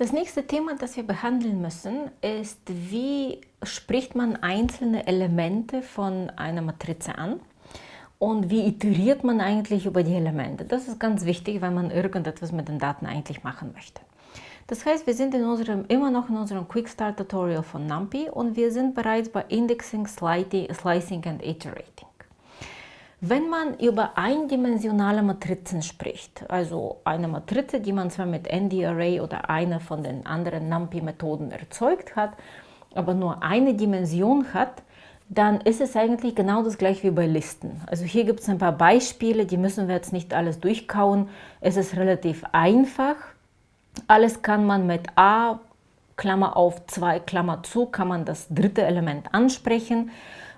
Das nächste Thema, das wir behandeln müssen, ist, wie spricht man einzelne Elemente von einer Matrize an und wie iteriert man eigentlich über die Elemente. Das ist ganz wichtig, wenn man irgendetwas mit den Daten eigentlich machen möchte. Das heißt, wir sind in unserem, immer noch in unserem Quick Start Tutorial von NumPy und wir sind bereits bei Indexing, Slicing and Iterating. Wenn man über eindimensionale Matrizen spricht, also eine Matrize, die man zwar mit ND-Array oder einer von den anderen NumPy-Methoden erzeugt hat, aber nur eine Dimension hat, dann ist es eigentlich genau das gleiche wie bei Listen. Also hier gibt es ein paar Beispiele, die müssen wir jetzt nicht alles durchkauen. Es ist relativ einfach. Alles kann man mit A, Klammer auf 2, Klammer zu, kann man das dritte Element ansprechen.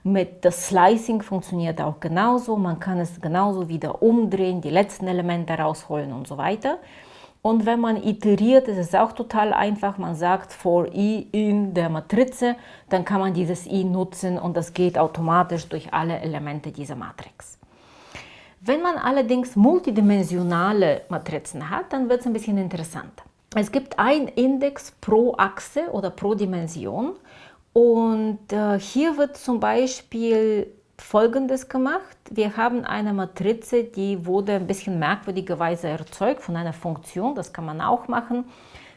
Mit das Slicing funktioniert auch genauso. Man kann es genauso wieder umdrehen, die letzten Elemente rausholen und so weiter. Und wenn man iteriert, ist es auch total einfach. Man sagt for i in der Matrize, dann kann man dieses i nutzen und das geht automatisch durch alle Elemente dieser Matrix. Wenn man allerdings multidimensionale Matrizen hat, dann wird es ein bisschen interessanter. Es gibt ein Index pro Achse oder pro Dimension und äh, hier wird zum Beispiel Folgendes gemacht. Wir haben eine Matrize, die wurde ein bisschen merkwürdigerweise erzeugt von einer Funktion. Das kann man auch machen.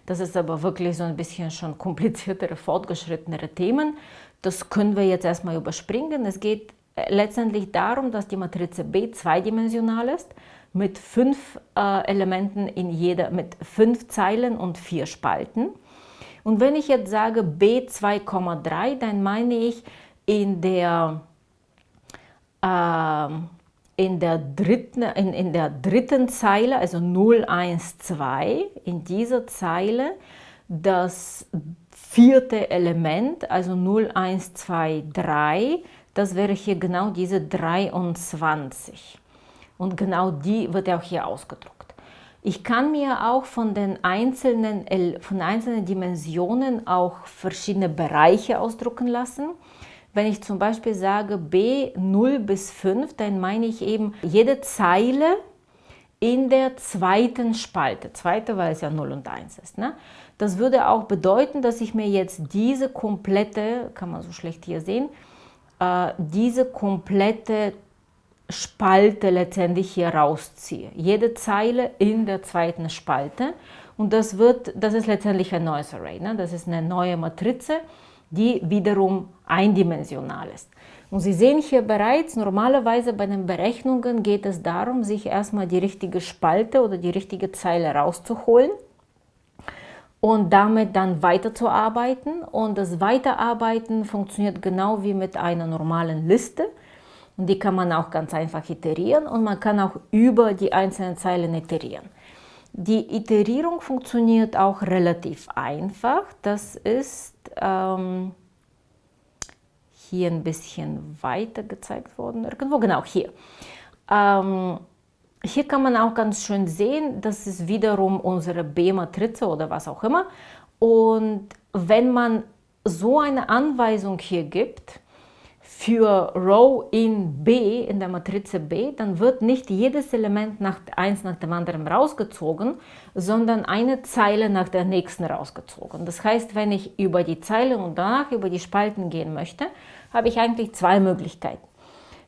Das ist aber wirklich so ein bisschen schon kompliziertere, fortgeschrittenere Themen. Das können wir jetzt erstmal überspringen. Es geht äh, letztendlich darum, dass die Matrize B zweidimensional ist, mit fünf äh, Elementen in jeder, mit fünf Zeilen und vier Spalten. Und wenn ich jetzt sage B2,3, dann meine ich in der, äh, in, der dritten, in, in der dritten Zeile, also 0, 1, 2, in dieser Zeile das vierte Element, also 0, 1, 2, 3, das wäre hier genau diese 23. Und genau die wird auch hier ausgedruckt. Ich kann mir auch von den einzelnen, von einzelnen Dimensionen auch verschiedene Bereiche ausdrucken lassen. Wenn ich zum Beispiel sage B 0 bis 5, dann meine ich eben jede Zeile in der zweiten Spalte. Zweite, weil es ja 0 und 1 ist. Ne? Das würde auch bedeuten, dass ich mir jetzt diese komplette, kann man so schlecht hier sehen, äh, diese komplette Spalte letztendlich hier rausziehe. Jede Zeile in der zweiten Spalte und das, wird, das ist letztendlich ein neues Array. Ne? Das ist eine neue Matrize, die wiederum eindimensional ist. Und Sie sehen hier bereits, normalerweise bei den Berechnungen geht es darum, sich erstmal die richtige Spalte oder die richtige Zeile rauszuholen und damit dann weiterzuarbeiten. Und das Weiterarbeiten funktioniert genau wie mit einer normalen Liste. Und die kann man auch ganz einfach iterieren und man kann auch über die einzelnen Zeilen iterieren. Die Iterierung funktioniert auch relativ einfach. Das ist ähm, hier ein bisschen weiter gezeigt worden. Irgendwo, genau, hier. Ähm, hier kann man auch ganz schön sehen, das ist wiederum unsere B-Matrize oder was auch immer. Und wenn man so eine Anweisung hier gibt, für Row in B, in der Matrize B, dann wird nicht jedes Element nach, eins nach dem anderen rausgezogen, sondern eine Zeile nach der nächsten rausgezogen. Das heißt, wenn ich über die Zeile und danach über die Spalten gehen möchte, habe ich eigentlich zwei Möglichkeiten.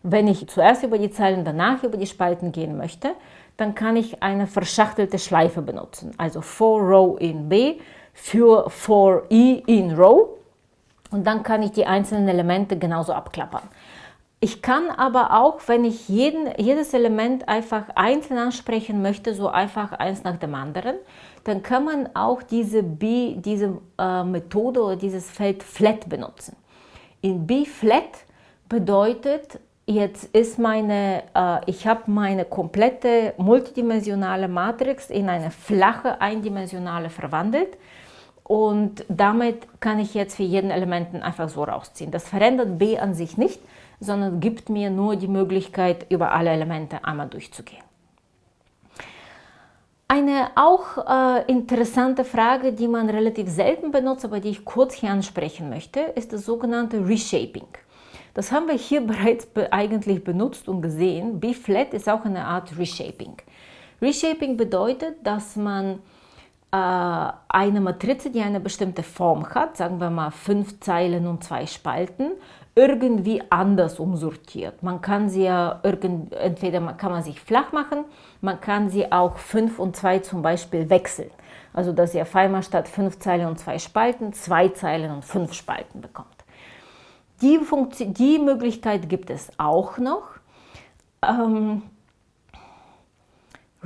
Wenn ich zuerst über die Zeilen, danach über die Spalten gehen möchte, dann kann ich eine verschachtelte Schleife benutzen. Also for Row in B für for I in Row und dann kann ich die einzelnen Elemente genauso abklappern. Ich kann aber auch, wenn ich jeden, jedes Element einfach einzeln ansprechen möchte, so einfach eins nach dem anderen, dann kann man auch diese, B, diese äh, Methode oder dieses Feld Flat benutzen. In B-Flat bedeutet, jetzt ist meine, äh, ich habe meine komplette multidimensionale Matrix in eine flache eindimensionale verwandelt und damit kann ich jetzt für jeden Elementen einfach so rausziehen. Das verändert B an sich nicht, sondern gibt mir nur die Möglichkeit, über alle Elemente einmal durchzugehen. Eine auch äh, interessante Frage, die man relativ selten benutzt, aber die ich kurz hier ansprechen möchte, ist das sogenannte Reshaping. Das haben wir hier bereits be eigentlich benutzt und gesehen. B-Flat ist auch eine Art Reshaping. Reshaping bedeutet, dass man eine Matrize, die eine bestimmte Form hat, sagen wir mal fünf Zeilen und zwei Spalten, irgendwie anders umsortiert. Man kann sie ja irgend, entweder kann man sich flach machen, man kann sie auch 5 und 2 zum Beispiel wechseln. Also dass ihr einmal statt 5 Zeilen und 2 Spalten 2 Zeilen und 5 Spalten bekommt. Die, Funktion, die Möglichkeit gibt es auch noch. Ähm,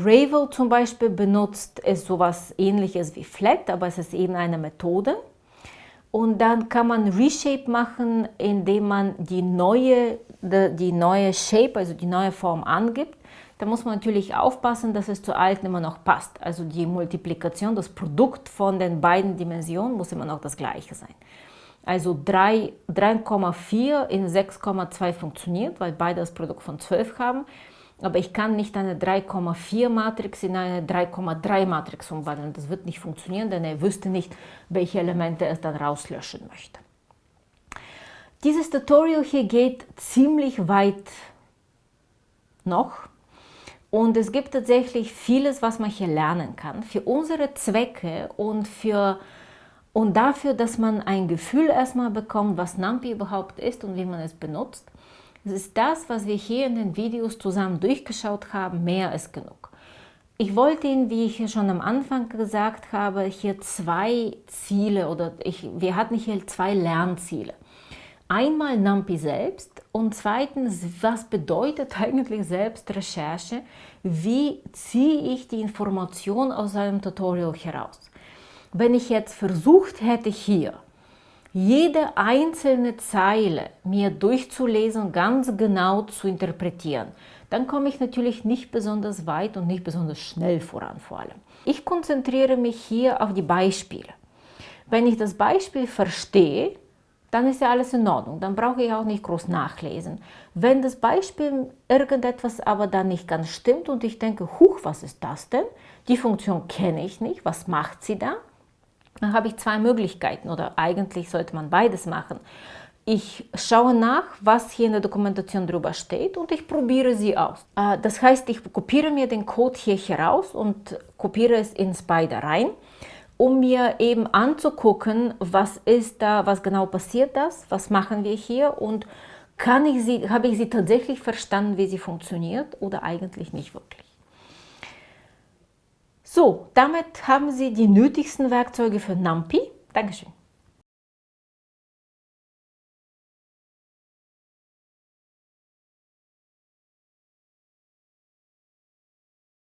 Ravel zum Beispiel benutzt es sowas ähnliches wie Flat, aber es ist eben eine Methode. Und dann kann man Reshape machen, indem man die neue, die neue Shape, also die neue Form angibt. Da muss man natürlich aufpassen, dass es zur alten immer noch passt. Also die Multiplikation, das Produkt von den beiden Dimensionen muss immer noch das gleiche sein. Also 3,4 in 6,2 funktioniert, weil beide das Produkt von 12 haben aber ich kann nicht eine 3,4 Matrix in eine 3,3 Matrix umwandeln. Das wird nicht funktionieren, denn er wüsste nicht, welche Elemente er dann rauslöschen möchte. Dieses Tutorial hier geht ziemlich weit noch und es gibt tatsächlich vieles, was man hier lernen kann. Für unsere Zwecke und, für, und dafür, dass man ein Gefühl erstmal bekommt, was NumPy überhaupt ist und wie man es benutzt, es ist das, was wir hier in den Videos zusammen durchgeschaut haben, mehr als genug. Ich wollte Ihnen, wie ich schon am Anfang gesagt habe, hier zwei Ziele oder ich, wir hatten hier zwei Lernziele. Einmal NumPy selbst und zweitens, was bedeutet eigentlich Selbstrecherche? Wie ziehe ich die Information aus einem Tutorial heraus? Wenn ich jetzt versucht hätte, hier jede einzelne Zeile mir durchzulesen ganz genau zu interpretieren, dann komme ich natürlich nicht besonders weit und nicht besonders schnell voran vor allem. Ich konzentriere mich hier auf die Beispiele. Wenn ich das Beispiel verstehe, dann ist ja alles in Ordnung, dann brauche ich auch nicht groß nachlesen. Wenn das Beispiel irgendetwas aber dann nicht ganz stimmt und ich denke, huch, was ist das denn? Die Funktion kenne ich nicht, was macht sie da? Dann habe ich zwei Möglichkeiten oder eigentlich sollte man beides machen. Ich schaue nach, was hier in der Dokumentation drüber steht und ich probiere sie aus. Äh, das heißt, ich kopiere mir den Code hier heraus und kopiere es in Spider rein, um mir eben anzugucken, was ist da, was genau passiert das, was machen wir hier und kann ich sie, habe ich sie tatsächlich verstanden, wie sie funktioniert oder eigentlich nicht wirklich. So, damit haben Sie die nötigsten Werkzeuge für NumPy. Dankeschön.